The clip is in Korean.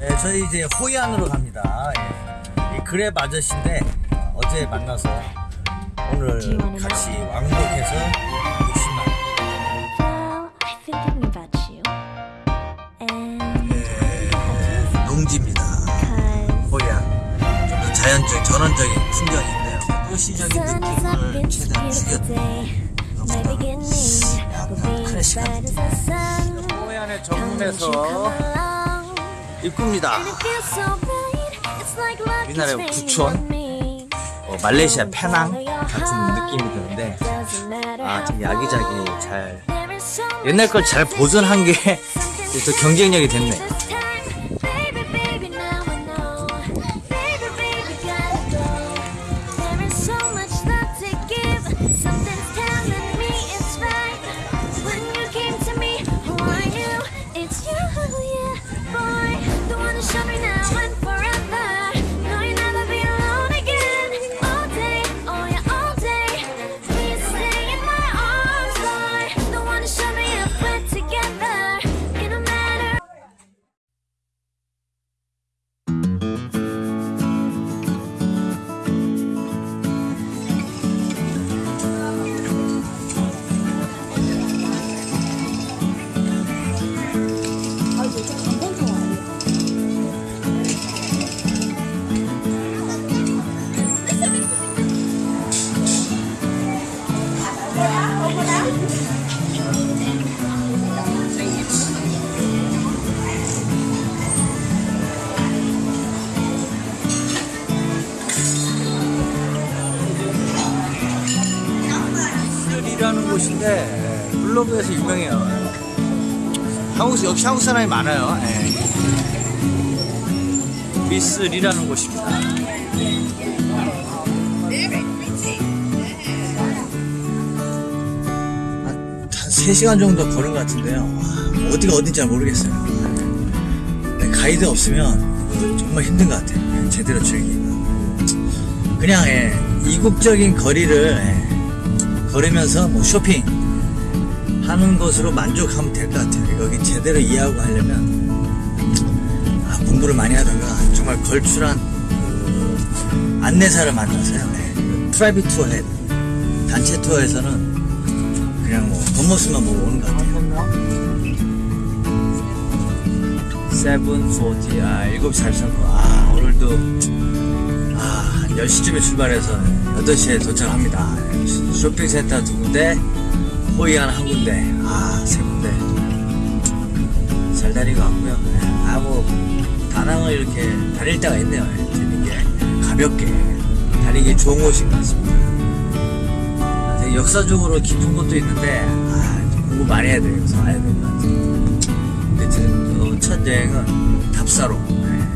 네, 저희 이제 호이안으로 갑니다. 예. 이 그랩 아저씨인데 어, 어제 만나서 오늘 같이 왕복해서 60만 Well, I've been thinking about you. And 예, 농지입니다. 호이안 좀더 자연적 전원적인 풍경이 있네요. 도시적인 느낌을 최대한 won't you come 정문에서 along? 입구입니다. 우리나라의 me. 어, 말레이시아 페낭 같은 느낌이 드는데 아, 되게 야기자기 잘 옛날 걸 잘 보존한 게 또 경쟁력이 됐네. 곳인데 블로그에서 유명해요. 한국 역시 한국 사람이 많아요. 예. 미슬이라는 곳입니다. 한 3시간 정도 걸은 것 같은데요. 와, 어디가 어딘지 잘 모르겠어요. 네, 가이드 없으면 정말 힘든 것 같아요. 제대로 즐기기가. 그냥 예, 이국적인 거리를 예, 걸으면서 뭐 쇼핑 하는 것으로 만족하면 될 것 같아요. 여기 제대로 이해하고 하려면 아, 공부를 많이 하다가 정말 걸출한 그 안내사를 만나서요. 예, private tour 해 단체 투어에서는 그냥 뭐 겉모습만 보고 오는 것 같아요. seven forty 아 7시 43분 아 오늘도 10시쯤에 출발해서 8시에 도착합니다. 쇼핑센터 두 군데, 호이안 한 군데, 아, 세 군데. 잘 다니고 왔고요. 아, 뭐, 다낭을 이렇게 다닐 때가 있네요. 재밌게, 가볍게 다니기 좋은 곳인 것 같습니다. 아, 되게 역사적으로 깊은 곳도 있는데, 아, 좀 공부 많이 해야 돼요. 그래서 알야 될것 같아요. 근데 지금 어, 첫 여행은 답사로. 네,